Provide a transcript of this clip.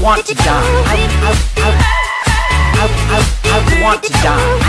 I want to die. I, I, I, I, I, I want to die.